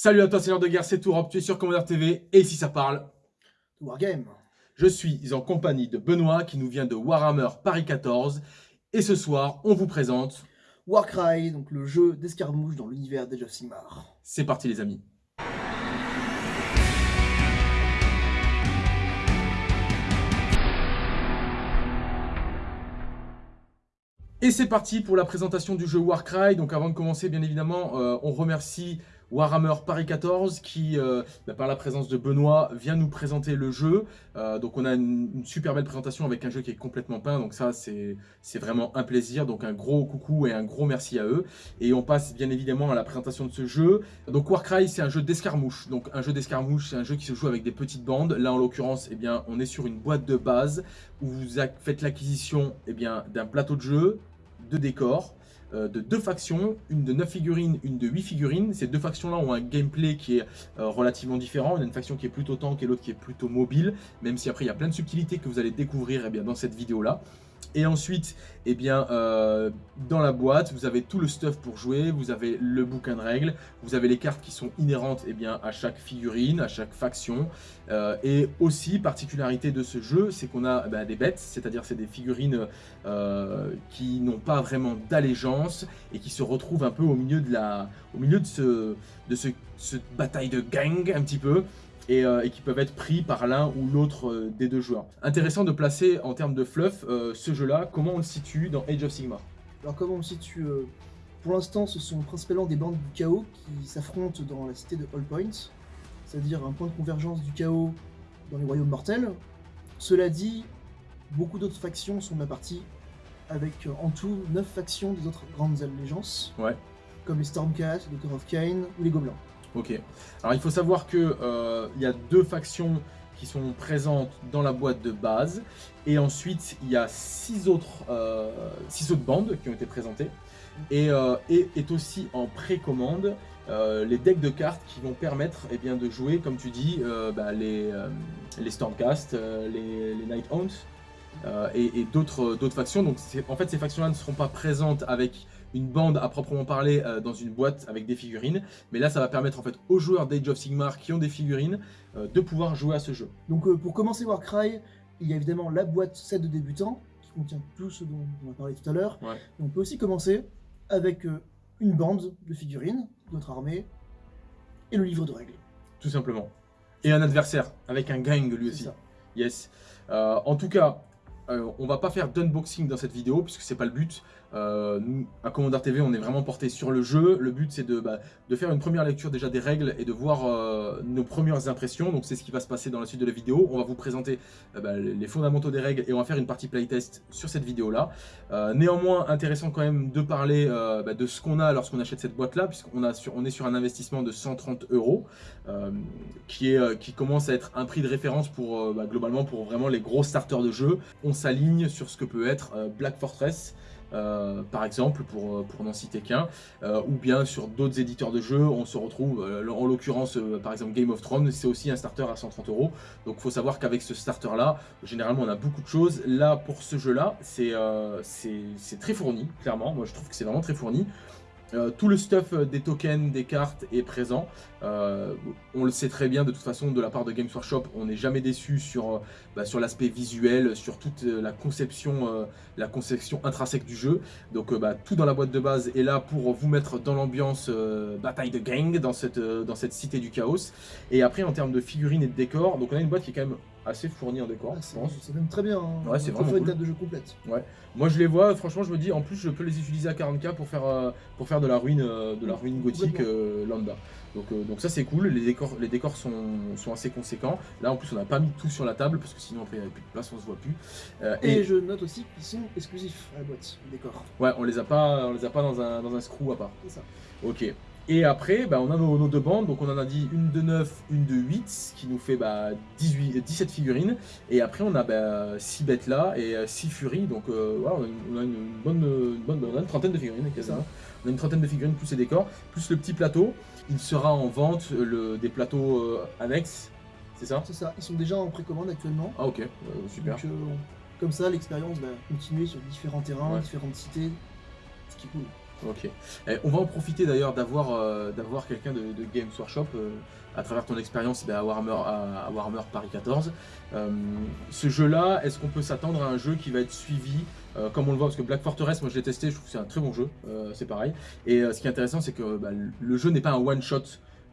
Salut à toi, Seigneur de guerre, c'est Tourop, tu es sur Commander TV, et ici ça parle... Wargame. Je suis en compagnie de Benoît, qui nous vient de Warhammer Paris 14, et ce soir, on vous présente... Warcry, donc le jeu d'escarmouche dans l'univers d'Age of Sigmar. C'est parti les amis. Et c'est parti pour la présentation du jeu Warcry. Donc avant de commencer, bien évidemment, euh, on remercie Warhammer Paris 14 qui, euh, bah, par la présence de Benoît, vient nous présenter le jeu. Euh, donc on a une, super belle présentation avec un jeu qui est complètement peint, donc ça c'est vraiment un plaisir. Donc un gros coucou et un gros merci à eux. Et on passe bien évidemment à la présentation de ce jeu. Donc Warcry c'est un jeu d'escarmouche. Donc un jeu d'escarmouche c'est un jeu qui se joue avec des petites bandes. Là en l'occurrence, eh bien on est sur une boîte de base où vous faites l'acquisition eh d'un plateau de jeu, de décors, de deux factions, une de 9 figurines, une de 8 figurines. Ces deux factions-là ont un gameplay qui est euh, relativement différent. Y a une faction qui est plutôt tank et l'autre qui est plutôt mobile, même si après il y a plein de subtilités que vous allez découvrir eh bien, dans cette vidéo-là. Et ensuite, eh bien, euh, dans la boîte, vous avez tout le stuff pour jouer, vous avez le bouquin de règles, vous avez les cartes qui sont inhérentes eh bien, à chaque figurine, à chaque faction. Euh, et aussi, particularité de ce jeu, c'est qu'on a bah, des bêtes, c'est-à-dire c'est des figurines euh, qui n'ont pas vraiment d'allégeance et qui se retrouvent un peu au milieu de, cette bataille de gang un petit peu. Euh, et, qui peuvent être pris par l'un ou l'autre euh, des deux joueurs. Intéressant de placer en termes de fluff euh, ce jeu-là, comment on le situe dans Age of Sigmar? Alors comment on le situe Pour l'instant, ce sont principalement des bandes du chaos qui s'affrontent dans la cité de All Point, c'est-à-dire un point de convergence du chaos dans les royaumes mortels. Cela dit, beaucoup d'autres factions sont de la partie, avec en tout 9 factions des autres grandes allégeances, ouais. comme les Stormcast, les Doctor of Cain ou les Gobelins. Ok. Alors il faut savoir que euh, y a deux factions qui sont présentes dans la boîte de base. Et ensuite, il y a six autres, euh, six autres bandes qui ont été présentées. Et, euh, est aussi en précommande les decks de cartes qui vont permettre eh bien, de jouer, comme tu dis, bah, les, les Stormcast, les, les Night et, et d'autres factions. Donc en fait, ces factions-là ne seront pas présentes avec une bande à proprement parler euh, dans une boîte avec des figurines. Mais là, ça va permettre en fait aux joueurs d'Age of Sigmar qui ont des figurines euh, de pouvoir jouer à ce jeu. Donc euh, pour commencer Warcry, il y a évidemment la boîte set de débutants qui contient tout ce dont on va parler tout à l'heure. On peut aussi commencer avec une bande de figurines, notre armée, et le livre de règles. Tout simplement. Et un adversaire, avec un gang lui aussi. Yes. en tout cas, on va pas faire d'unboxing dans cette vidéo, puisque c'est pas le but. Euh, nous, à Commander TV, on est vraiment porté sur le jeu. Le but, c'est de, bah, faire une première lecture déjà des règles et de voir euh, nos premières impressions. Donc, c'est ce qui va se passer dans la suite de la vidéo. On va vous présenter euh, bah, les fondamentaux des règles et on va faire une partie playtest sur cette vidéo-là. néanmoins, intéressant quand même de parler bah, de ce qu'on a lorsqu'on achète cette boîte-là, puisqu'on on est sur un investissement de 130 euros, qui, qui commence à être un prix de référence pour globalement pour vraiment les gros starters de jeu. On s'aligne sur ce que peut être Black Fortress, euh, par exemple, pour, euh, pour n'en citer qu'un, euh, ou bien sur d'autres éditeurs de jeux, on se retrouve, en l'occurrence, par exemple Game of Thrones, c'est aussi un starter à 130 euros, donc il faut savoir qu'avec ce starter-là, généralement on a beaucoup de choses, là, pour ce jeu-là, c'est c'est très fourni, clairement, moi je trouve que c'est vraiment très fourni, euh, tout le stuff euh, des tokens, des cartes est présent. Euh, on le sait très bien de toute façon de la part de Games Workshop, on n'est jamais déçu sur, bah, l'aspect visuel, sur toute la conception, la conception intrinsèque du jeu. Donc bah, tout dans la boîte de base est là pour vous mettre dans l'ambiance bataille de gang dans cette, dans cette cité du chaos. Et après en termes de figurines et de décors, donc on a une boîte qui est quand même assez fourni en décor, ah, je pense. C'est même très bien. Hein. Ouais, c'est vraiment cool. une table de jeu complète. Ouais. Moi, je les vois. Franchement, je me dis, en plus, je peux les utiliser à 40k pour faire euh, pour faire de la ruine, euh, de la ruine gothique euh, lambda. Donc, donc ça, c'est cool. Les décors, les décors sont, sont assez conséquents. Là, en plus, on n'a pas mis tout sur la table parce que sinon, après, il n'y avait plus de place, on se voit plus. et, je note aussi qu'ils sont exclusifs à la boîte, les décors. Ouais, on les a pas, on les a pas dans un dans un screw à part. C'est ça. Ok. Et après, bah, on a nos, deux bandes, donc on en a dit une de 9, une de 8, ce qui nous fait bah, 18, 17 figurines. Et après, on a bah, 6 bêtes là et 6 euh, furies, donc euh, voilà, on a, une, bonne, bonne, on a une trentaine de figurines quasiment. On a une trentaine de figurines plus les décors, plus le petit plateau. Il sera en vente le, des plateaux euh, annexes, c'est ça? C'est ça, ils sont déjà en précommande actuellement. Ah ok, super. comme ça, l'expérience va continuer sur différents terrains, différentes cités, ce qui est cool. Ok. on va en profiter d'ailleurs d'avoir euh, d'avoir quelqu'un de, Games Workshop euh, à travers ton expérience eh à, Warhammer, à, Warhammer Paris 14. Euh, ce jeu-là, est-ce qu'on peut s'attendre à un jeu qui va être suivi comme on le voit, parce que Black Fortress, moi je l'ai testé, je trouve que c'est un très bon jeu, c'est pareil. Et ce qui est intéressant, c'est que bah, le jeu n'est pas un one-shot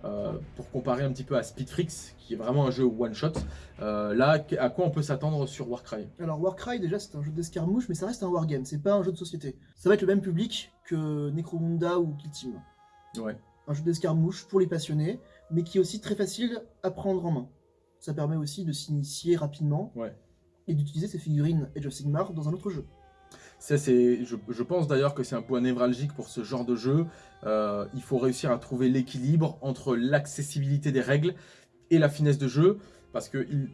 euh, pour comparer un petit peu à Speedfrix, qui est vraiment un jeu one-shot. Euh, là, à quoi on peut s'attendre sur Warcry? Alors Warcry, déjà, c'est un jeu d'escarmouche, mais ça reste un wargame, c'est pas un jeu de société. Ça va être le même public que Necromunda ou Kill Team. Ouais. Un jeu d'escarmouche pour les passionnés, mais qui est aussi très facile à prendre en main. Ça permet aussi de s'initier rapidement et d'utiliser ses figurines Age of Sigmar dans un autre jeu. Ça, je, je pense d'ailleurs que c'est un point névralgique pour ce genre de jeu. Euh, il faut réussir à trouver l'équilibre entre l'accessibilité des règles et la finesse de jeu, parce qu'il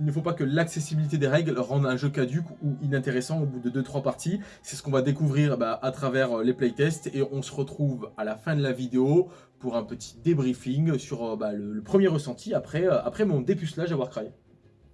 il ne faut pas que l'accessibilité des règles rende un jeu caduque ou inintéressant au bout de 2-3 parties. C'est ce qu'on va découvrir bah, à travers euh, les playtests et on se retrouve à la fin de la vidéo pour un petit débriefing sur euh, bah, le, premier ressenti après, après mon dépucelage à Warcry. Et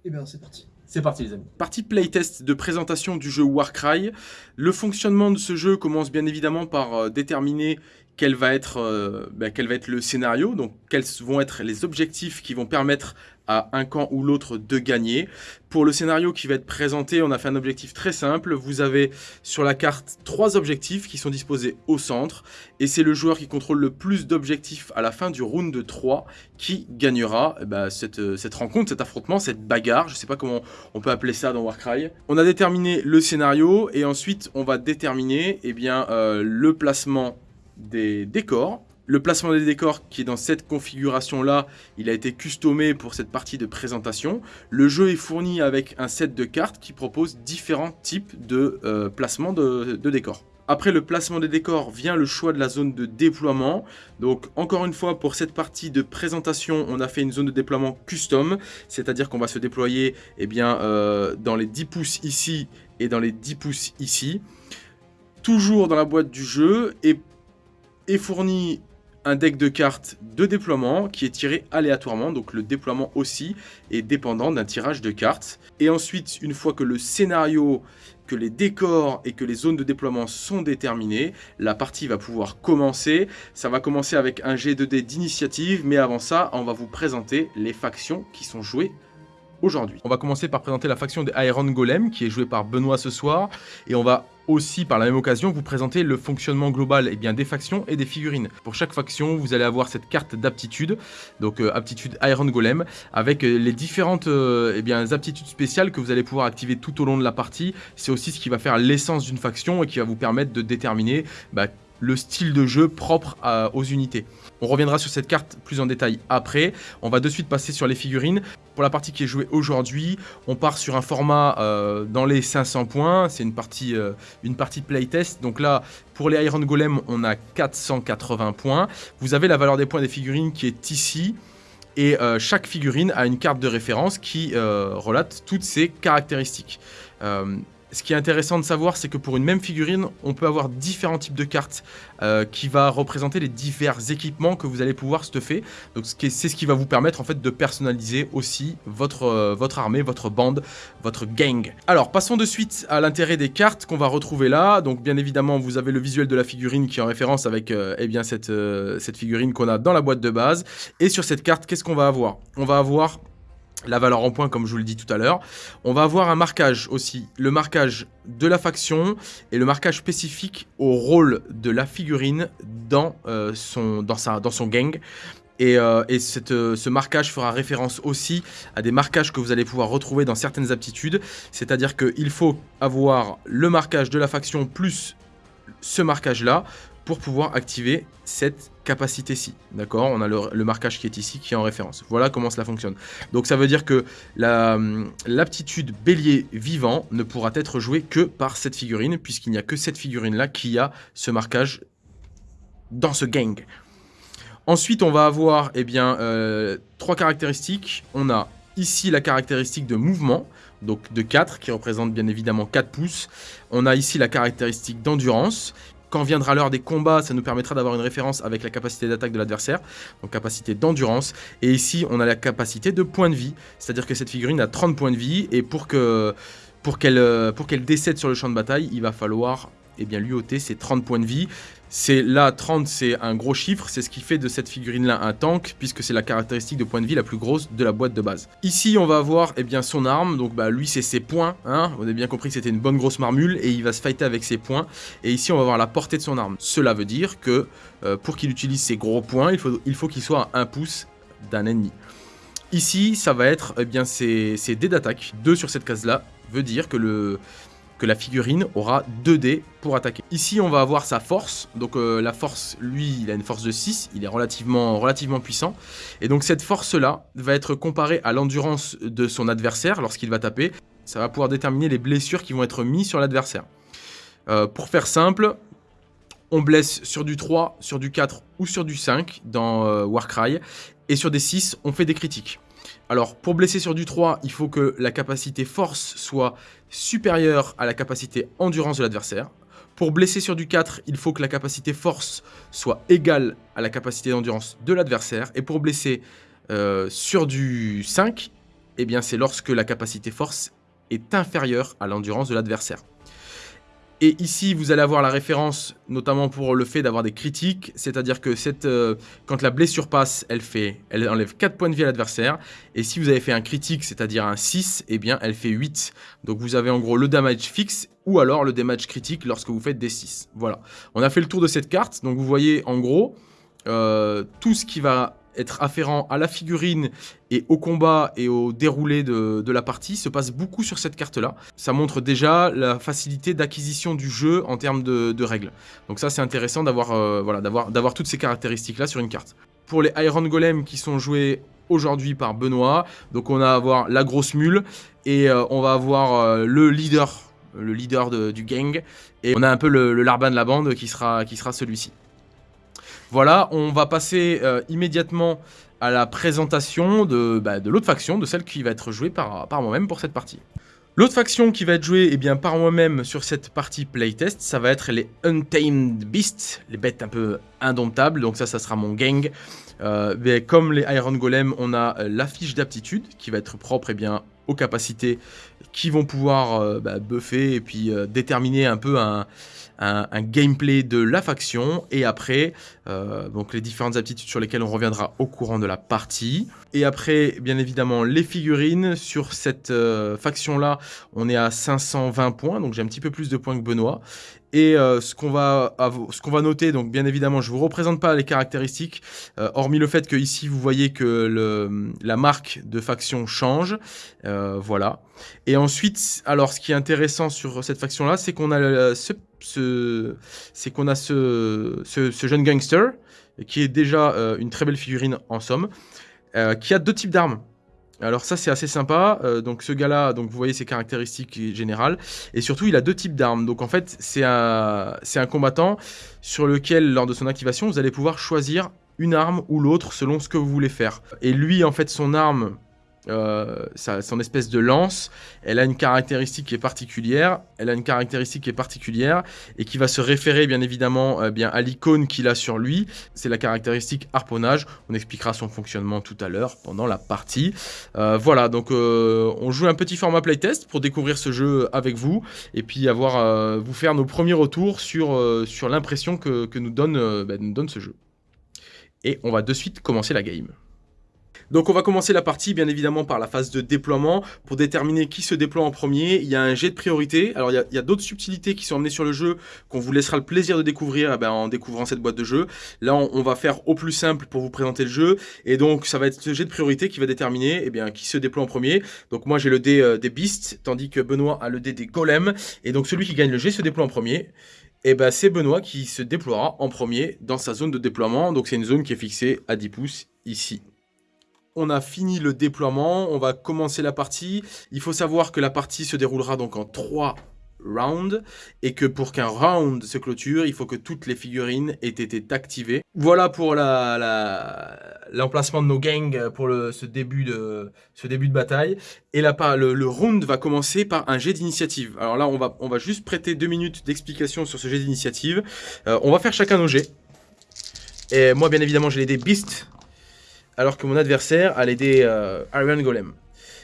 eh bien c'est parti. C'est parti les amis. Partie playtest de présentation du jeu Warcry. Le fonctionnement de ce jeu commence bien évidemment par déterminer quel va être, euh, ben, quel va être le scénario, donc quels vont être les objectifs qui vont permettre à un camp ou l'autre de gagner. Pour le scénario qui va être présenté, on a fait un objectif très simple. Vous avez sur la carte trois objectifs qui sont disposés au centre. Et c'est le joueur qui contrôle le plus d'objectifs à la fin du round de 3 qui gagnera eh ben, cette, cette, rencontre, cet affrontement, cette bagarre. Je ne sais pas comment on peut appeler ça dans Warcry. On a déterminé le scénario et ensuite on va déterminer eh bien, euh, le placement des décors. Le placement des décors qui est dans cette configuration-là, il a été customé pour cette partie de présentation. Le jeu est fourni avec un set de cartes qui propose différents types de euh, placement de, décors. Après le placement des décors vient le choix de la zone de déploiement. Donc encore une fois pour cette partie de présentation on a fait une zone de déploiement custom. C'est à dire qu'on va se déployer eh bien, euh, dans les 10 pouces ici et dans les 10 pouces ici. Toujours dans la boîte du jeu et est fourni un deck de cartes de déploiement qui est tiré aléatoirement, donc le déploiement aussi est dépendant d'un tirage de cartes. Et ensuite, une fois que le scénario, que les décors et que les zones de déploiement sont déterminés, la partie va pouvoir commencer. Ça va commencer avec un G2D d'initiative, mais avant ça, on va vous présenter les factions qui sont jouées aujourd'hui. On va commencer par présenter la faction des Iron Golem qui est jouée par Benoît ce soir et on va aussi par la même occasion vous présenter le fonctionnement global eh bien, des factions et des figurines. Pour chaque faction vous allez avoir cette carte d'aptitude, donc euh, aptitude Iron Golem, avec euh, les différentes euh, eh aptitudes spéciales que vous allez pouvoir activer tout au long de la partie. C'est aussi ce qui va faire l'essence d'une faction et qui va vous permettre de déterminer bah, le style de jeu propre aux unités. On reviendra sur cette carte plus en détail après. On va de suite passer sur les figurines. Pour la partie qui est jouée aujourd'hui, on part sur un format euh, dans les 500 points. C'est une partie, euh, une partie playtest. Donc là, pour les Iron Golem, on a 480 points. Vous avez la valeur des points des figurines qui est ici. Et euh, chaque figurine a une carte de référence qui relate toutes ses caractéristiques. Ce qui est intéressant de savoir, c'est que pour une même figurine, on peut avoir différents types de cartes euh, qui va représenter les divers équipements que vous allez pouvoir stuffer. Donc c'est ce qui va vous permettre en fait de personnaliser aussi votre, euh, votre armée, votre bande, votre gang. Alors passons de suite à l'intérêt des cartes qu'on va retrouver là. Donc bien évidemment, vous avez le visuel de la figurine qui est en référence avec euh, eh bien cette figurine qu'on a dans la boîte de base. Et sur cette carte, qu'est-ce qu'on va avoir? On va avoir la valeur en point comme je vous le dis tout à l'heure. On va avoir un marquage aussi, le marquage de la faction et le marquage spécifique au rôle de la figurine dans, euh, son gang. Et, euh, euh, ce marquage fera référence aussi à des marquages que vous allez pouvoir retrouver dans certaines aptitudes. C'est-à-dire qu'il faut avoir le marquage de la faction plus ce marquage-là pour pouvoir activer cette capacité-ci. D'accord? On a le, marquage qui est ici, qui est en référence. Voilà comment cela fonctionne. Donc ça veut dire que l'aptitude bélier vivant ne pourra être jouée que par cette figurine, puisqu'il n'y a que cette figurine-là qui a ce marquage dans ce gang. Ensuite, on va avoir eh bien, euh, trois caractéristiques. On a ici la caractéristique de mouvement, donc de 4, qui représente bien évidemment 4 pouces. On a ici la caractéristique d'endurance, quand viendra l'heure des combats, ça nous permettra d'avoir une référence avec la capacité d'attaque de l'adversaire, donc capacité d'endurance. Et ici, on a la capacité de points de vie, c'est-à-dire que cette figurine a 30 points de vie, et pour qu'elle pour qu'elle décède sur le champ de bataille, il va falloir et bien l'UOT c'est 30 points de vie. C'est là 30 c'est un gros chiffre, c'est ce qui fait de cette figurine là un tank puisque c'est la caractéristique de point de vie la plus grosse de la boîte de base. Ici on va avoir eh bien son arme, donc bah lui c'est ses points, hein on a bien compris que c'était une bonne grosse marmule et il va se fighter avec ses points et ici on va voir la portée de son arme. Cela veut dire que euh, pour qu'il utilise ses gros points, il faut qu'il soit à 1 pouce d'un ennemi. Ici, ça va être eh bien, ses, dés d'attaque. 2 sur cette case-là veut dire que, le, la figurine aura 2 dés pour attaquer. Ici, on va avoir sa force. Donc euh, la force, lui, il a une force de 6. Il est relativement, relativement puissant. Et donc cette force-là va être comparée à l'endurance de son adversaire lorsqu'il va taper. Ça va pouvoir déterminer les blessures qui vont être mises sur l'adversaire. Euh, pour faire simple, on blesse sur du 3, sur du 4 ou sur du 5 dans euh, Warcry. Et sur des 6, on fait des critiques. Alors, pour blesser sur du 3, il faut que la capacité force soit supérieure à la capacité endurance de l'adversaire. Pour blesser sur du 4, il faut que la capacité force soit égale à la capacité d'endurance de l'adversaire. Et pour blesser euh, sur du 5, eh bien c'est lorsque la capacité force est inférieure à l'endurance de l'adversaire. Et ici, vous allez avoir la référence, notamment pour le fait d'avoir des critiques, c'est-à-dire que euh, quand la blessure passe, elle, fait, elle enlève 4 points de vie à l'adversaire, et si vous avez fait un critique, c'est-à-dire un 6, eh bien, elle fait 8. Donc vous avez en gros le damage fixe, ou alors le damage critique lorsque vous faites des 6. Voilà, on a fait le tour de cette carte, donc vous voyez en gros, euh, tout ce qui va être afférent à la figurine et au combat et au déroulé de, la partie se passe beaucoup sur cette carte-là. Ça montre déjà la facilité d'acquisition du jeu en termes de, règles. Donc ça, c'est intéressant d'avoir euh, voilà, toutes ces caractéristiques-là sur une carte. Pour les Iron Golem qui sont joués aujourd'hui par Benoît, donc on va avoir la grosse mule et euh, on va avoir euh, le leader le leader du gang, et on a un peu le, le larbin de la bande qui sera, qui sera celui-ci. Voilà, on va passer euh, immédiatement à la présentation bah, de, l'autre faction, de celle qui va être jouée par, moi-même pour cette partie. L'autre faction qui va être jouée eh bien, par moi-même sur cette partie playtest, ça va être les Untamed Beasts, les bêtes un peu indomptables, donc ça, ça sera mon gang. Euh, mais comme les Iron Golem, on a euh, la fiche d'aptitude qui va être propre eh bien, aux capacités qui vont pouvoir bah, buffer et puis déterminer un peu un, un, gameplay de la faction et après euh, les différentes aptitudes sur lesquelles on reviendra au courant de la partie. Et après bien évidemment les figurines, sur cette euh, faction là on est à 520 points donc j'ai un petit peu plus de points que Benoît. Et euh, ce qu'on va, ce qu'on va noter, donc bien évidemment, je ne vous représente pas les caractéristiques, hormis le fait que ici vous voyez que la marque de faction change, voilà. Et ensuite, alors ce qui est intéressant sur cette faction-là, c'est qu'on a ce qu'on a ce, jeune gangster, qui est déjà euh, une très belle figurine en somme, euh, qui a deux types d'armes. Alors ça c'est assez sympa, euh, donc ce gars-là, donc vous voyez ses caractéristiques générales, et surtout il a deux types d'armes, donc en fait c'est un, un combattant sur lequel lors de son activation vous allez pouvoir choisir une arme ou l'autre selon ce que vous voulez faire. Et lui en fait son arme, euh, son espèce de lance, elle a une caractéristique qui est particulière, elle a une caractéristique qui est particulière et qui va se référer bien évidemment euh, bien à l'icône qu'il a sur lui, c'est la caractéristique harponnage, on expliquera son fonctionnement tout à l'heure pendant la partie. Euh, voilà, donc on joue un petit format playtest pour découvrir ce jeu avec vous et puis avoir vous faire nos premiers retours sur, sur l'impression que, nous, donne, bah, nous donne ce jeu. Et on va de suite commencer la game. Donc on va commencer la partie bien évidemment par la phase de déploiement. Pour déterminer qui se déploie en premier, il y a un jet de priorité. Alors il y a, d'autres subtilités qui sont emmenées sur le jeu qu'on vous laissera le plaisir de découvrir eh ben, en découvrant cette boîte de jeu. Là on, va faire au plus simple pour vous présenter le jeu. Et donc ça va être ce jet de priorité qui va déterminer eh qui se déploie en premier. Donc moi j'ai le dé euh, des beasts, tandis que Benoît a le dé des golems. Et donc celui qui gagne le jet se déploie en premier. Et ben c'est Benoît qui se déploiera en premier dans sa zone de déploiement. Donc c'est une zone qui est fixée à 10 pouces ici on a fini le déploiement, on va commencer la partie. Il faut savoir que la partie se déroulera donc en trois rounds et que pour qu'un round se clôture, il faut que toutes les figurines aient été activées. Voilà pour l'emplacement de nos gangs pour ce, début de, bataille. Et le, round va commencer par un jet d'initiative. Alors là, on va, on va juste prêter deux minutes d'explication sur ce jet d'initiative. Euh, on va faire chacun nos jets. Et moi, bien évidemment, j'ai les dés Beast alors que mon adversaire a l'aider euh, Iron Golem.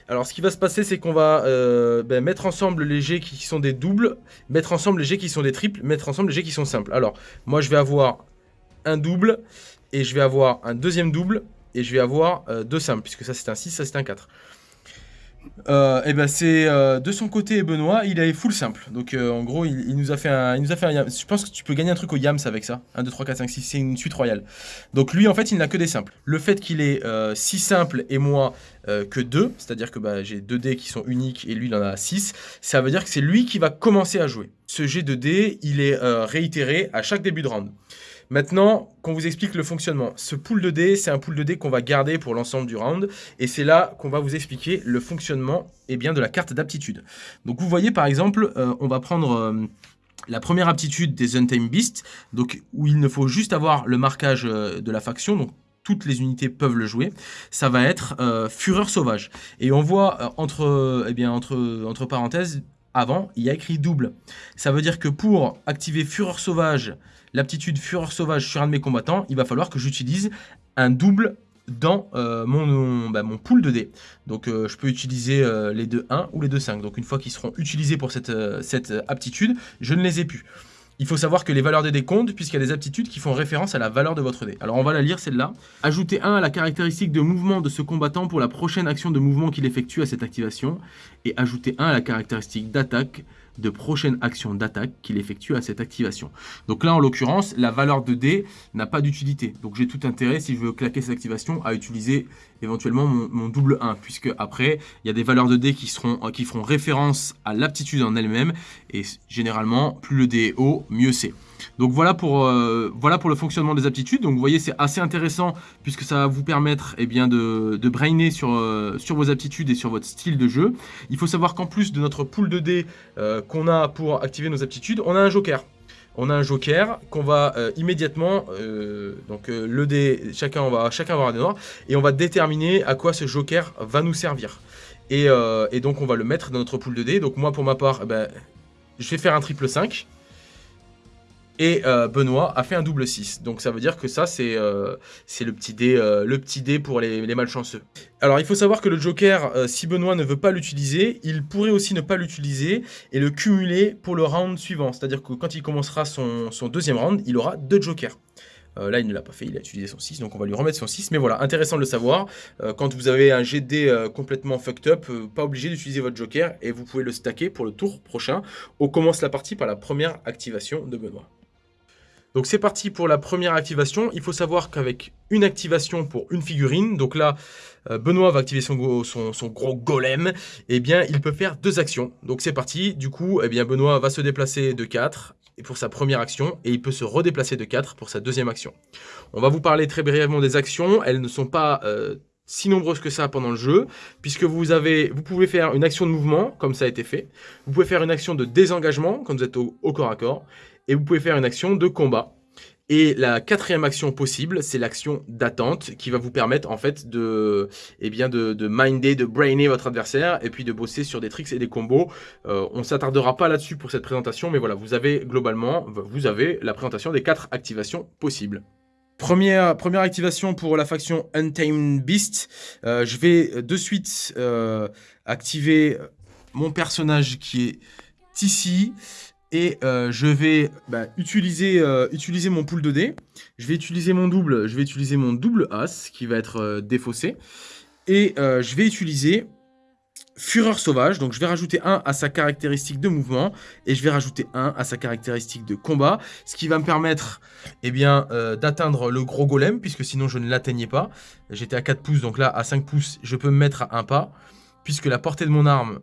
Alors, ce qui va se passer, c'est qu'on va euh, ben, mettre ensemble les jets qui sont des doubles, mettre ensemble les jets qui sont des triples, mettre ensemble les jets qui sont simples. Alors, moi, je vais avoir un double, et je vais avoir un deuxième double, et je vais avoir euh, deux simples, puisque ça, c'est un 6, ça, c'est un 4 et euh, eh ben c'est euh, de son côté Benoît, il est full simple. Donc euh, en gros, il, nous a fait un, il nous a fait un yam. Je pense que tu peux gagner un truc au yams avec ça. 1, 2, 3, 4, 5, 6, c'est une suite royale. Donc lui, en fait, il n'a que des simples. Le fait qu'il ait 6 simples et moi que 2, c'est-à-dire que bah, j'ai 2 dés qui sont uniques et lui, il en a 6, ça veut dire que c'est lui qui va commencer à jouer. Ce jet de dés, il est réitéré à chaque début de round. Maintenant, qu'on vous explique le fonctionnement. Ce pool de dés, c'est un pool de dés qu'on va garder pour l'ensemble du round. Et c'est là qu'on va vous expliquer le fonctionnement eh bien, de la carte d'aptitude. Donc vous voyez par exemple, euh, on va prendre... Euh, la première aptitude des Untamed Beasts, donc où il ne faut juste avoir le marquage euh, de la faction, donc toutes les unités peuvent le jouer, ça va être Fureur Sauvage. Et on voit entre, eh bien, entre, entre parenthèses, avant, il y a écrit double. Ça veut dire que pour activer Fureur Sauvage l'aptitude Fureur Sauvage sur un de mes combattants, il va falloir que j'utilise un double dans euh, mon, bah, mon pool de dés. Donc euh, je peux utiliser euh, les deux 1 ou les deux 5. Donc une fois qu'ils seront utilisés pour cette, cette aptitude, je ne les ai plus. Il faut savoir que les valeurs des dés comptent puisqu'il y a des aptitudes qui font référence à la valeur de votre dé. Alors on va la lire celle-là. Ajoutez 1 à la caractéristique de mouvement de ce combattant pour la prochaine action de mouvement qu'il effectue à cette activation. Et ajoutez 1 à la caractéristique d'attaque de prochaine action d'attaque qu'il effectue à cette activation. Donc là, en l'occurrence, la valeur de D n'a pas d'utilité. Donc j'ai tout intérêt, si je veux claquer cette activation, à utiliser éventuellement mon, double 1, puisque après, il y a des valeurs de D qui, seront, qui feront référence à l'aptitude en elle-même, et généralement, plus le dé est haut, mieux c'est. Donc voilà pour, euh, voilà pour le fonctionnement des aptitudes. Donc vous voyez, c'est assez intéressant puisque ça va vous permettre eh bien, de, brainer sur, euh, sur vos aptitudes et sur votre style de jeu. Il faut savoir qu'en plus de notre pool de dés euh, qu'on a pour activer nos aptitudes, on a un joker. On a un joker qu'on va immédiatement, donc le dé, chacun, va, chacun va avoir noirs, et on va déterminer à quoi ce joker va nous servir. Et, et donc on va le mettre dans notre pool de dés. Donc moi pour ma part, eh ben, je vais faire un triple 5. Et euh, Benoît a fait un double 6. Donc ça veut dire que ça, c'est euh, le, petit dé, euh, le petit dé pour les, malchanceux. Alors il faut savoir que le Joker, si Benoît ne veut pas l'utiliser, il pourrait aussi ne pas l'utiliser et le cumuler pour le round suivant. C'est-à-dire que quand il commencera son, deuxième round, il aura deux Jokers. là, il ne l'a pas fait, il a utilisé son 6, donc on va lui remettre son 6. Mais voilà, intéressant de le savoir. quand vous avez un GD complètement fucked up, pas obligé d'utiliser votre Joker et vous pouvez le stacker pour le tour prochain. On commence la partie par la première activation de Benoît. Donc c'est parti pour la première activation. Il faut savoir qu'avec une activation pour une figurine, donc là, euh, Benoît va activer son, gros golem, eh bien, il peut faire deux actions. Donc c'est parti. Du coup, eh bien, Benoît va se déplacer de 4 pour sa première action et il peut se redéplacer de 4 pour sa deuxième action. On va vous parler très brièvement des actions. Elles ne sont pas... Euh, si nombreuses que ça pendant le jeu, puisque vous pouvez faire une action de mouvement, comme ça a été fait. Vous pouvez faire une action de désengagement, quand vous êtes au corps à corps et vous pouvez faire une action de combat. Et la quatrième action possible, c'est l'action d'attente qui va vous permettre en fait de, eh bien de, de, minder, de brainer votre adversaire et puis de bosser sur des tricks et des combos. Euh, on ne s'attardera pas là-dessus pour cette présentation, mais voilà, vous avez globalement, vous avez la présentation des quatre activations possibles. Première, première activation pour la faction Untamed Beast. Euh, je vais de suite euh, activer mon personnage qui est ici et euh, je vais bah, utiliser, euh, utiliser mon pool de dés. Je vais utiliser mon double, je vais utiliser mon double as qui va être euh, défaussé. Et je vais utiliser Fureur Sauvage, donc je vais rajouter 1 à sa caractéristique de mouvement et je vais rajouter 1 à sa caractéristique de combat, ce qui va me permettre eh d'atteindre le gros golem, puisque sinon je ne l'atteignais pas. J'étais à 4 pouces, donc là à 5 pouces, je peux me mettre à un pas, puisque la portée de mon arme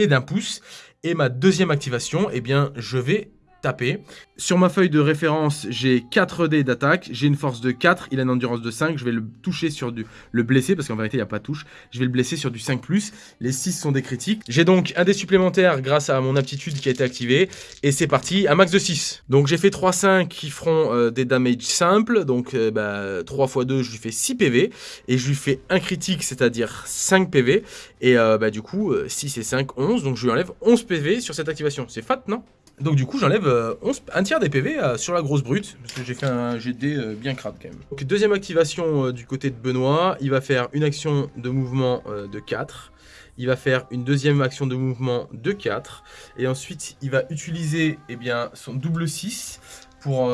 est d'un pouce. Et ma deuxième activation, eh bien, je vais taper. Sur ma feuille de référence, j'ai 4 dés d'attaque, j'ai une force de 4, il a une endurance de 5, je vais le toucher sur du... le blesser, parce qu'en vérité, il n'y a pas de touche, je vais le blesser sur du 5+, les 6 sont des critiques. J'ai donc un dé supplémentaire grâce à mon aptitude qui a été activée, et c'est parti, un max de 6. Donc j'ai fait 3-5 qui feront euh, des damages simples, donc euh, bah, 3 x 2, je lui fais 6 PV, et je lui fais un critique, c'est-à-dire 5 PV, et euh, bah, du coup, 6 et 5, 11, donc je lui enlève 11 PV sur cette activation. C'est fat, non? Donc du coup j'enlève euh, un tiers des PV euh, sur la grosse brute, parce que j'ai fait un GD bien crade quand même. Donc deuxième activation du côté de Benoît, il va faire une action de mouvement de 4. Il va faire une deuxième action de mouvement de 4. Et ensuite il va utiliser eh bien, son double 6 pour,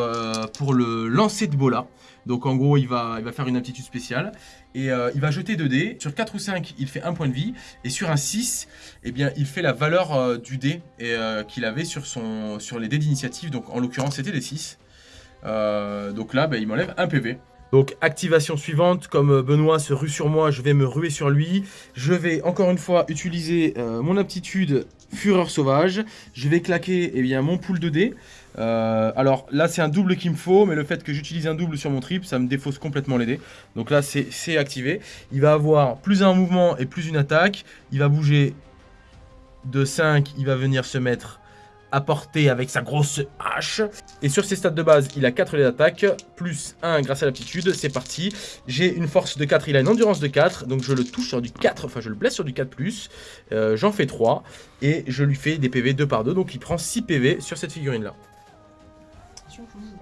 pour le lancer de Bola. Donc en gros, il va, il va faire une aptitude spéciale. Et euh, il va jeter 2 dés. Sur 4 ou 5, il fait 1 point de vie. Et sur un 6, eh bien, il fait la valeur euh, du dé euh, qu'il avait sur, son, sur les dés d'initiative. Donc en l'occurrence, c'était des 6. donc là, ben, il m'enlève 1 PV. Donc activation suivante, comme Benoît se rue sur moi, je vais me ruer sur lui. Je vais encore une fois utiliser mon aptitude Fureur Sauvage. Je vais claquer eh bien, mon pool de dés. Euh, alors là c'est un double qu'il me faut, mais le fait que j'utilise un double sur mon trip, ça me défausse complètement les dés. Donc là c'est activé. Il va avoir plus un mouvement et plus une attaque. Il va bouger de 5, il va venir se mettre à portée avec sa grosse hache. Et sur ses stats de base, il a 4 d'attaque, plus 1 grâce à l'aptitude. C'est parti. J'ai une force de 4, il a une endurance de 4, donc je le touche sur du 4, enfin je le blesse sur du 4+. Euh, J'en fais 3, et je lui fais des PV 2 par 2, donc il prend 6 PV sur cette figurine-là.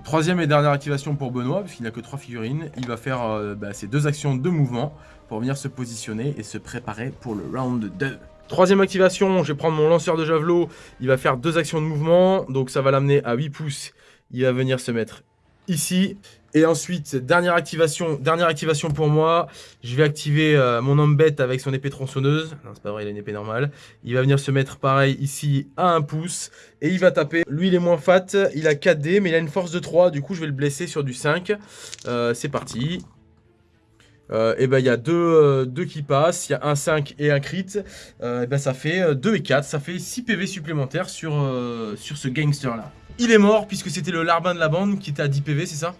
Troisième et dernière activation pour Benoît, puisqu'il n'a que trois figurines. Il va faire euh, bah, ses deux actions de mouvement pour venir se positionner et se préparer pour le round 2. Troisième activation, je vais prendre mon lanceur de javelot. Il va faire deux actions de mouvement, donc ça va l'amener à 8 pouces. Il va venir se mettre ici. Et ensuite, dernière activation, dernière activation pour moi, je vais activer euh, mon homme bête avec son épée tronçonneuse. Non, c'est pas vrai, il a une épée normale. Il va venir se mettre pareil ici à 1 pouce. Et il va taper. Lui, il est moins fat, il a 4 dés, mais il a une force de 3. Du coup, je vais le blesser sur du 5. Euh, c'est parti. Euh, et ben il y a deux, deux, qui passent, il y a un 5 et un crit, et ben ça fait 2 et 4, ça fait 6 PV supplémentaires sur, sur ce gangster là. Il est mort puisque c'était le larbin de la bande qui était à 10 PV, c'est ça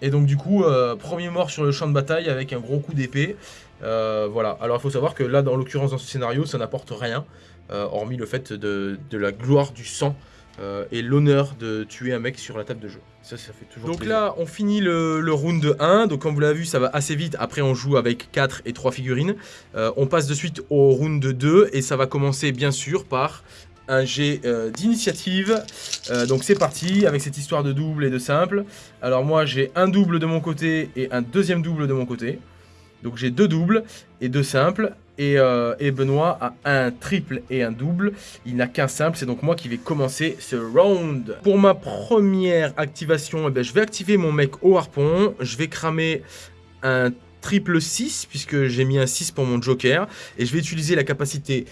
Et donc du coup, euh, premier mort sur le champ de bataille avec un gros coup d'épée. Euh, voilà, alors il faut savoir que là, dans l'occurrence dans ce scénario, ça n'apporte rien, euh, hormis le fait de, la gloire du sang et l'honneur de tuer un mec sur la table de jeu. Ça, ça fait toujours Donc là, on finit le, le, round 1, donc comme vous l'avez vu, ça va assez vite. Après, on joue avec 4 et 3 figurines. on passe de suite au round 2, et ça va commencer bien sûr par un jet euh, d'initiative. Euh, donc c'est parti avec cette histoire de double et de simple. Alors moi j'ai un double de mon côté et un deuxième double de mon côté. Donc j'ai deux doubles et deux simples. Et, euh, Benoît a un triple et un double. Il n'a qu'un simple, c'est donc moi qui vais commencer ce round. Pour ma première activation, eh ben, je vais activer mon mec au harpon. Je vais cramer un triple 6 puisque j'ai mis un 6 pour mon joker et je vais utiliser la capacité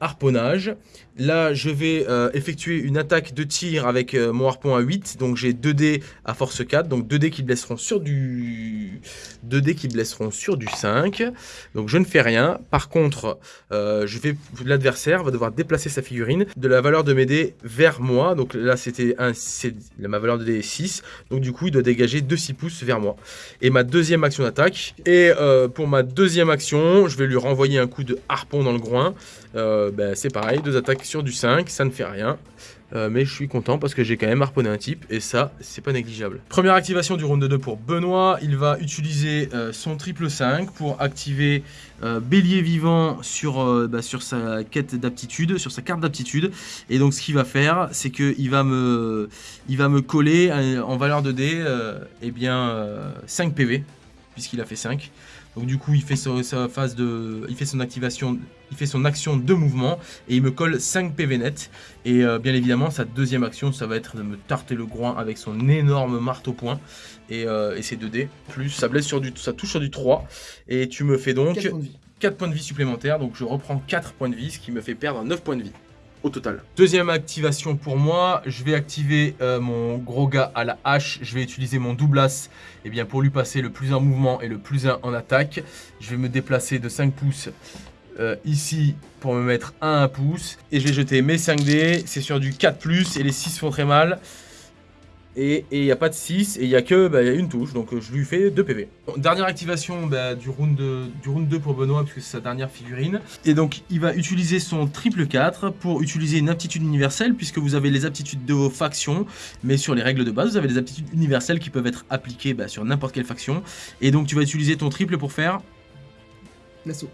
harponnage Là, je vais euh, effectuer une attaque de tir avec euh, mon harpon à 8. Donc j'ai 2 dés à force 4. Donc 2 dés qui blesseront sur du 2 dés qui blesseront sur du 5. Donc je ne fais rien. Par contre, euh, l'adversaire va devoir déplacer sa figurine de la valeur de mes dés vers moi. Donc là, c'était un ma valeur de dés est 6. Donc du coup, il doit dégager 2 6 pouces vers moi. Et ma deuxième action d'attaque. Et pour ma deuxième action, je vais lui renvoyer un coup de harpon dans le groin. Ben, c'est pareil, deux attaques sur du 5, ça ne fait rien. Euh, mais je suis content parce que j'ai quand même harponné un type et ça, c'est pas négligeable. Première activation du round 2 pour Benoît. Il va utiliser euh, son triple 5 pour activer euh, Bélier Vivant sur, bah, sur sa quête d'aptitude, sur sa carte d'aptitude. Et donc ce qu'il va faire, c'est qu'il va, me, il va me coller en valeur de dé eh bien, 5 PV, puisqu'il a fait 5. Donc du coup, il fait sa phase de, il fait son activation, il fait son action de mouvement et il me colle 5 PV net. Et euh, bien évidemment, sa deuxième action, ça va être de me tarter le groin avec son énorme marteau point et, euh, et c'est 2D. Plus ça blesse sur du, ça touche sur du 3 et tu me fais donc 4 points de vie, 4 points de vie supplémentaires. Donc je reprends 4 points de vie, ce qui me fait perdre 9 points de vie total. Deuxième activation pour moi, je vais activer euh, mon gros gars à la hache. Je vais utiliser mon double as eh bien, pour lui passer le plus 1 mouvement et le plus 1 en attaque. Je vais me déplacer de 5 pouces euh, ici pour me mettre à 1 pouce. Et je vais jeter mes 5 dés. C'est sur du 4+, et les 6 font très mal. Et il n'y a pas de 6, et il n'y a que bah, y a une touche, donc euh, je lui fais 2 PV. dernière activation bah, du, round du round 2 pour Benoît, puisque c'est sa dernière figurine. Et donc il va utiliser son triple 4 pour utiliser une aptitude universelle, puisque vous avez les aptitudes de vos factions, mais sur les règles de base, vous avez des aptitudes universelles qui peuvent être appliquées bah, sur n'importe quelle faction. Et donc tu vas utiliser ton triple pour faire... L'assaut.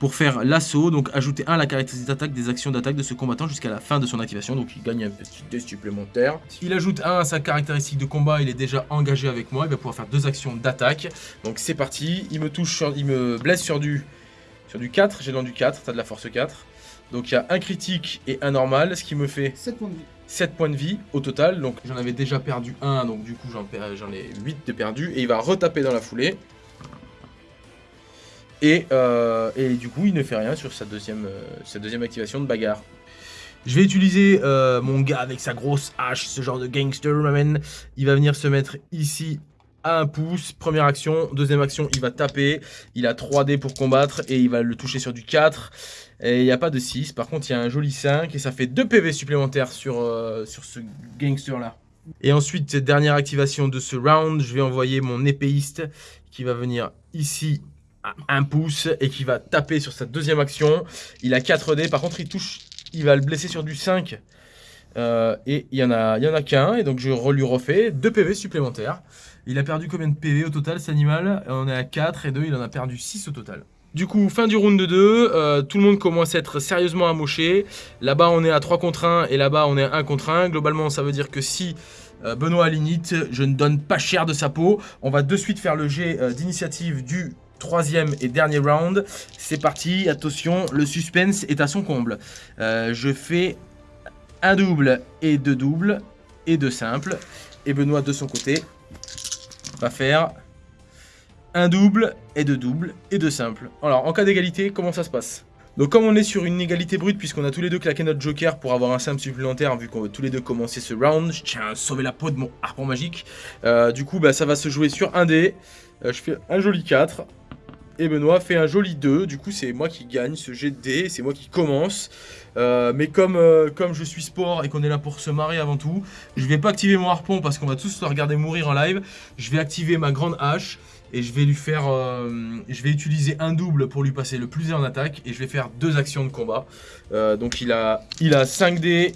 Pour faire l'assaut, donc ajouter 1 à la caractéristique d'attaque des actions d'attaque de ce combattant jusqu'à la fin de son activation, donc il gagne un petit dé supplémentaire. Il ajoute 1 à sa caractéristique de combat, il est déjà engagé avec moi, il va pouvoir faire deux actions d'attaque. Donc c'est parti, il me touche, sur, il me blesse sur du, sur du 4, j'ai dans du 4, t'as de la force 4. Donc il y a un critique et un normal, ce qui me fait 7 points de vie. 7 points de vie au total. Donc j'en avais déjà perdu 1, donc du coup j'en ai 8 de perdu. Et il va retaper dans la foulée. Euh, et, du coup, il ne fait rien sur sa deuxième, euh, activation de bagarre. Je vais utiliser euh, mon gars avec sa grosse hache, ce genre de gangster, man. Il va venir se mettre ici à un pouce. Première action. Deuxième action, il va taper. Il a 3 dés pour combattre et il va le toucher sur du 4. Et il n'y a pas de 6. Par contre, il y a un joli 5 et ça fait 2 PV supplémentaires sur, sur ce gangster-là. Et ensuite, dernière activation de ce round, je vais envoyer mon épéiste qui va venir ici un pouce et qui va taper sur sa deuxième action. Il a 4 dés, par contre il touche, il va le blesser sur du 5. Euh, et il y en a, qu'un, et donc je lui refais 2 PV supplémentaires. Il a perdu combien de PV au total cet animal? On est à 4 et 2, il en a perdu 6 au total. Du coup, fin du round de 2, euh, tout le monde commence à être sérieusement amoché. Là-bas, on est à 3 contre 1 et là-bas, on est à 1 contre 1. Globalement, ça veut dire que si euh, Benoît a l'init, je ne donne pas cher de sa peau. On va de suite faire le jet d'initiative du troisième et dernier round. C'est parti, attention, le suspense est à son comble. Euh, je fais un double et deux doubles et deux simples. Et Benoît de son côté va faire un double et deux doubles et deux simples. Alors en cas d'égalité, comment ça se passe? Donc comme on est sur une égalité brute, puisqu'on a tous les deux claqué notre joker pour avoir un simple supplémentaire, vu qu'on veut tous les deux commencer ce round, je tiens à sauver la peau de mon harpon magique. Euh, du coup, bah, ça va se jouer sur un dé. Euh, je fais un joli 4. Et Benoît fait un joli 2. Du coup, c'est moi qui gagne ce jet de dés. C'est moi qui commence. Euh, mais comme, euh, comme je suis sport et qu'on est là pour se marrer avant tout, je vais pas activer mon harpon parce qu'on va tous le regarder mourir en live. Je vais activer ma grande hache et je vais lui faire, euh, je vais utiliser un double pour lui passer le plus en attaque et je vais faire deux actions de combat. donc il a, il a 5 dés,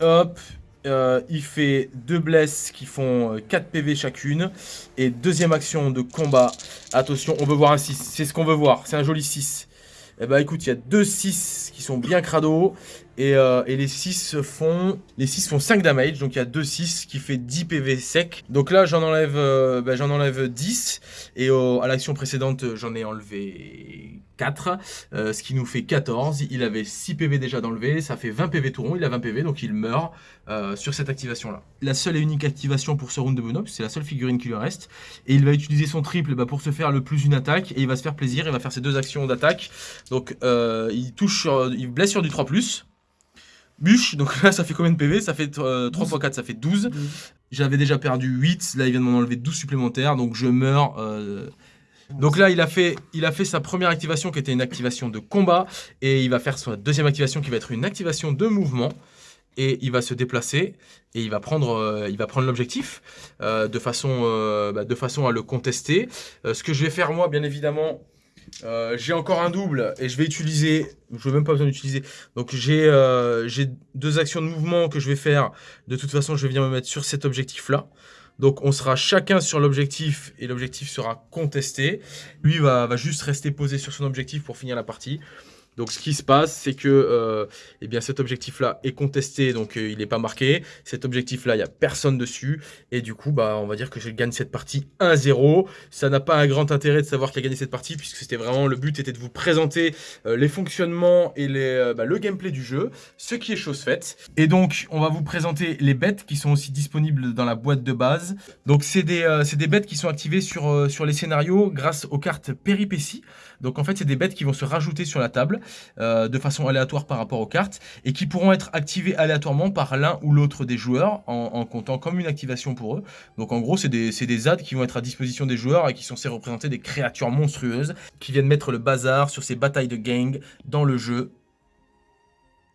hop, euh, il fait deux blesses qui font 4 euh, PV chacune. Et deuxième action de combat. Attention, on veut voir un 6. C'est ce qu'on veut voir. C'est un joli 6. Et bah écoute, il y a deux 6 qui sont bien crado. Euh, et, les 6 font les 6 font 5 damage. Donc il y a 2 6 qui fait 10 PV sec. Donc là j'en enlève, bah, enlève 10. Et à l'action précédente j'en ai enlevé 4, euh, ce qui nous fait 14. Il avait 6 PV déjà d'enlever, ça fait 20 PV tout rond, il a 20 PV, donc il meurt euh, sur cette activation-là. La seule et unique activation pour ce round de bonhomme, c'est la seule figurine qui lui reste. Et il va utiliser son triple bah, pour se faire le plus une attaque, et il va se faire plaisir, il va faire ses deux actions d'attaque. Donc euh, il touche il blesse sur du 3+. Bûche, donc là ça fait combien de PV Ça fait 3 x 4, ça fait 12. J'avais déjà perdu 8, là il vient de m'en enlever 12 supplémentaires, donc je meurs donc là, il a, fait, il a fait sa première activation qui était une activation de combat. Et il va faire sa deuxième activation qui va être une activation de mouvement. Et il va se déplacer et il va prendre, euh, il va prendre l'objectif euh, de, façon, euh, bah, de façon à le contester. ce que je vais faire moi, bien évidemment, j'ai encore un double et je vais utiliser, je n'ai même pas besoin d'utiliser. Donc j'ai deux actions de mouvement que je vais faire. De toute façon, je vais venir me mettre sur cet objectif-là. Donc on sera chacun sur l'objectif et l'objectif sera contesté. Lui va, va, juste rester posé sur son objectif pour finir la partie. Donc ce qui se passe, c'est que euh, eh cet objectif-là est contesté, donc euh, il n'est pas marqué. Cet objectif-là, il n'y a personne dessus. Et du coup, bah, on va dire que je gagne cette partie 1-0. Ça n'a pas un grand intérêt de savoir qui a gagné cette partie, puisque c'était vraiment le but était de vous présenter euh, les fonctionnements et bah, le gameplay du jeu, ce qui est chose faite. Et donc, on va vous présenter les bêtes qui sont aussi disponibles dans la boîte de base. Donc c'est des, des bêtes qui sont activées sur, sur les scénarios grâce aux cartes péripéties. Donc en fait, c'est des bêtes qui vont se rajouter sur la table euh, de façon aléatoire par rapport aux cartes et qui pourront être activées aléatoirement par l'un ou l'autre des joueurs en, comptant comme une activation pour eux. Donc en gros, c'est des, des qui vont être à disposition des joueurs et qui sont censés représenter des créatures monstrueuses qui viennent mettre le bazar sur ces batailles de gang dans le jeu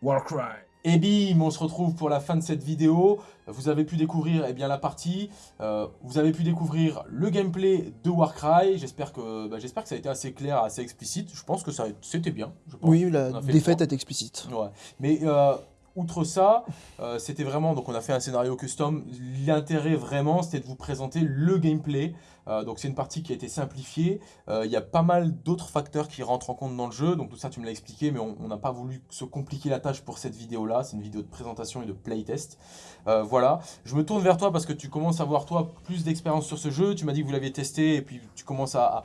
Warcry. Et bim, on se retrouve pour la fin de cette vidéo. Vous avez pu découvrir eh bien, la partie, euh, vous avez pu découvrir le gameplay de Warcry. J'espère que, bah, que ça a été assez clair, assez explicite. Je pense que c'était bien. Oui, la défaite est explicite. Ouais. Mais euh, outre ça, euh, c'était vraiment, donc on a fait un scénario custom. L'intérêt vraiment, c'était de vous présenter le gameplay Euh, donc c'est une partie qui a été simplifiée. Euh, il y a pas mal d'autres facteurs qui rentrent en compte dans le jeu. Donc tout ça, tu me l'as expliqué, mais on n'a pas voulu se compliquer la tâche pour cette vidéo-là. C'est une vidéo de présentation et de playtest. Euh, voilà. Je me tourne vers toi parce que tu commences à avoir, toi, plus d'expérience sur ce jeu. Tu m'as dit que vous l'aviez testé et puis tu commences à...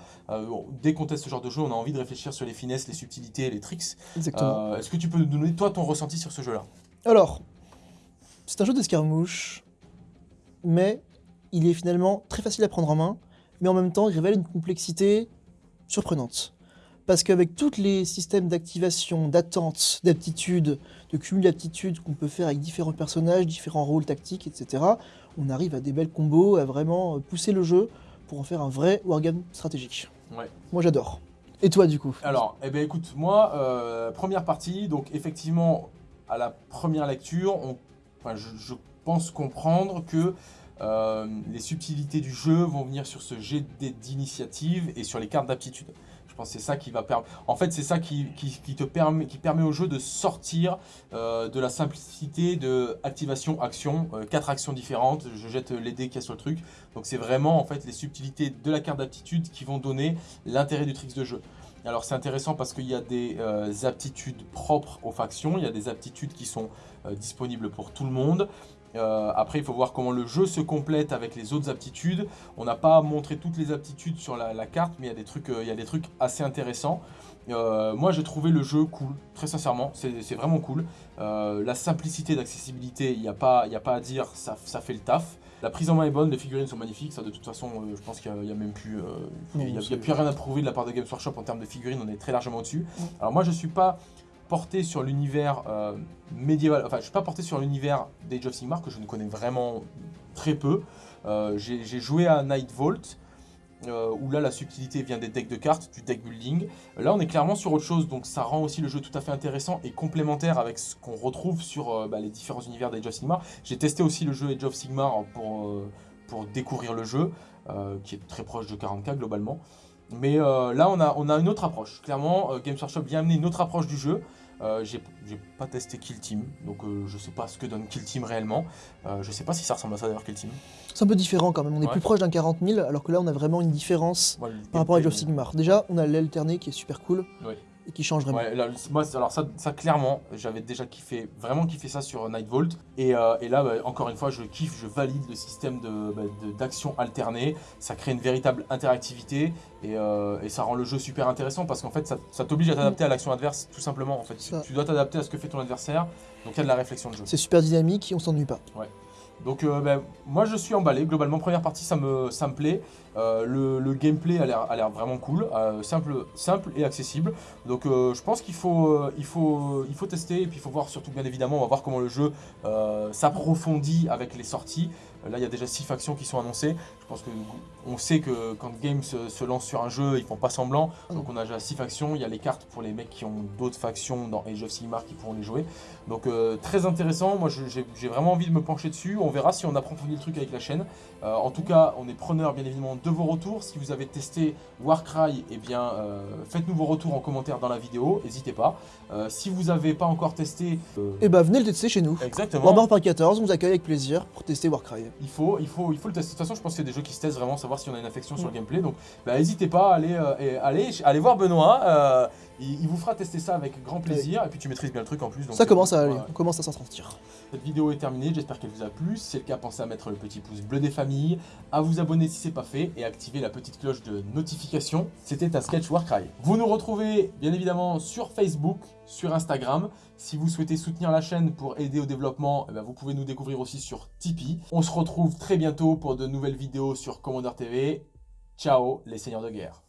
dès qu'on teste ce genre de jeu, on a envie de réfléchir sur les finesses, les subtilités, les tricks. Exactement. Est-ce que tu peux nous donner, toi, ton ressenti sur ce jeu-là? Alors, c'est un jeu d'escarmouche, mais il est finalement très facile à prendre en main mais en même temps, il révèle une complexité surprenante. Parce qu'avec tous les systèmes d'activation, d'attente, d'aptitude, de cumul d'aptitudes qu'on peut faire avec différents personnages, différents rôles tactiques, etc., on arrive à des belles combos, à vraiment pousser le jeu pour en faire un vrai wargame stratégique. Ouais. Moi j'adore. Et toi du coup? Alors, eh ben, écoute, moi, euh, première partie, donc effectivement, à la première lecture, on, enfin, je pense comprendre que euh, les subtilités du jeu vont venir sur ce jet d'initiative et sur les cartes d'aptitude. Je pense que c'est ça qui va permettre. En fait, c'est ça qui, te permet, qui permet au jeu de sortir euh, de la simplicité de activation action, euh, quatre actions différentes. Je jette les dés qu'il y a sur le truc. Donc c'est vraiment en fait les subtilités de la carte d'aptitude qui vont donner l'intérêt du tricks de jeu. Alors c'est intéressant parce qu'il y a des aptitudes propres aux factions, il y a des aptitudes qui sont disponibles pour tout le monde. Euh, après, il faut voir comment le jeu se complète avec les autres aptitudes. On n'a pas montré toutes les aptitudes sur la, carte, mais il y, a des trucs, euh, il y a des trucs assez intéressants. Euh, moi, j'ai trouvé le jeu cool, très sincèrement, c'est vraiment cool. la simplicité d'accessibilité, il n'y a, pas, a pas à dire, ça, ça, fait le taf. La prise en main est bonne, les figurines sont magnifiques, ça de toute façon, je pense qu'il n'y a, même plus, il y a, plus rien à prouver de la part de Games Workshop en termes de figurines, on est très largement au-dessus. Alors moi, je suis pas porté sur l'univers euh, médiéval, enfin je suis pas porté sur l'univers d'Age of Sigmar que je ne connais vraiment très peu. Euh, j'ai joué à Night Vault, euh, où là la subtilité vient des decks de cartes, du deck building. Là on est clairement sur autre chose, donc ça rend aussi le jeu tout à fait intéressant et complémentaire avec ce qu'on retrouve sur bah, les différents univers d'Age of Sigmar. J'ai testé aussi le jeu Age of Sigmar pour, pour découvrir le jeu, qui est très proche de 40k globalement. Mais là on a, on a une autre approche, clairement Games Workshop vient amener une autre approche du jeu, euh, j'ai pas testé Kill Team, donc euh, je sais pas ce que donne Kill Team réellement. Euh, je sais pas si ça ressemble à ça d'ailleurs Kill Team. C'est un peu différent quand même, on est plus proche d'un 40 000, alors que là on a vraiment une différence par rapport à Age of Sigmar. Déjà, on a l'alterné qui est super cool. Et qui change vraiment. Ouais, moi, alors ça, ça clairement, j'avais déjà kiffé, vraiment kiffé ça sur Night Vault. Et, et là, bah, encore une fois, je kiffe, je valide le système bah, d'action de, alternée. Ça crée une véritable interactivité. Euh, et, ça rend le jeu super intéressant parce qu'en fait ça, t'oblige à t'adapter à l'action adverse tout simplement en fait. Tu, dois t'adapter à ce que fait ton adversaire, donc il y a de la réflexion de jeu. C'est super dynamique et on s'ennuie pas. Ouais. Donc euh, ben, moi je suis emballé, globalement première partie ça me, ça me plaît, euh, le, gameplay a l'air vraiment cool, simple, simple et accessible, donc je pense qu'il faut, faut tester. Et puis il faut voir surtout bien évidemment, on va voir comment le jeu s'approfondit avec les sorties, là il y a déjà 6 factions qui sont annoncées, je pense qu'on sait que quand Games se, lance sur un jeu, ils font pas semblant. Donc on a déjà 6 factions. Il y a les cartes pour les mecs qui ont d'autres factions dans Age of Sigmar qui pourront les jouer. Donc euh, très intéressant. Moi j'ai vraiment envie de me pencher dessus. On verra si on approfondit le truc avec la chaîne. Euh, en tout cas, on est preneur bien évidemment de vos retours. Si vous avez testé Warcry, eh bien euh, faites-nous vos retours en commentaire dans la vidéo. N'hésitez pas. si vous n'avez pas encore testé... Eh bah venez le tester chez nous. Exactement. Warhammer par 14, on vous accueille avec plaisir pour tester Warcry. Il faut, il faut, il faut le tester. De toute façon, je pense que c'est des jeux qui se testent vraiment, savoir si on a une affection sur le gameplay. Donc bah, n'hésitez pas à aller, euh, aller, voir Benoît. Euh, il, vous fera tester ça avec grand plaisir. Et puis tu maîtrises bien le truc en plus. ça commence à aller, on commence à s'en sortir. Cette vidéo est terminée, j'espère qu'elle vous a plu. Si c'est le cas, pensez à mettre le petit pouce bleu des familles, à vous abonner si c'est pas fait et activer la petite cloche de notification. C'était un sketch Warcry. Vous nous retrouvez bien évidemment sur Facebook, sur Instagram. Si vous souhaitez soutenir la chaîne pour aider au développement, eh ben, vous pouvez nous découvrir aussi sur Tipeee. On se retrouve très bientôt pour de nouvelles vidéos sur Commander TV. Ciao les seigneurs de guerre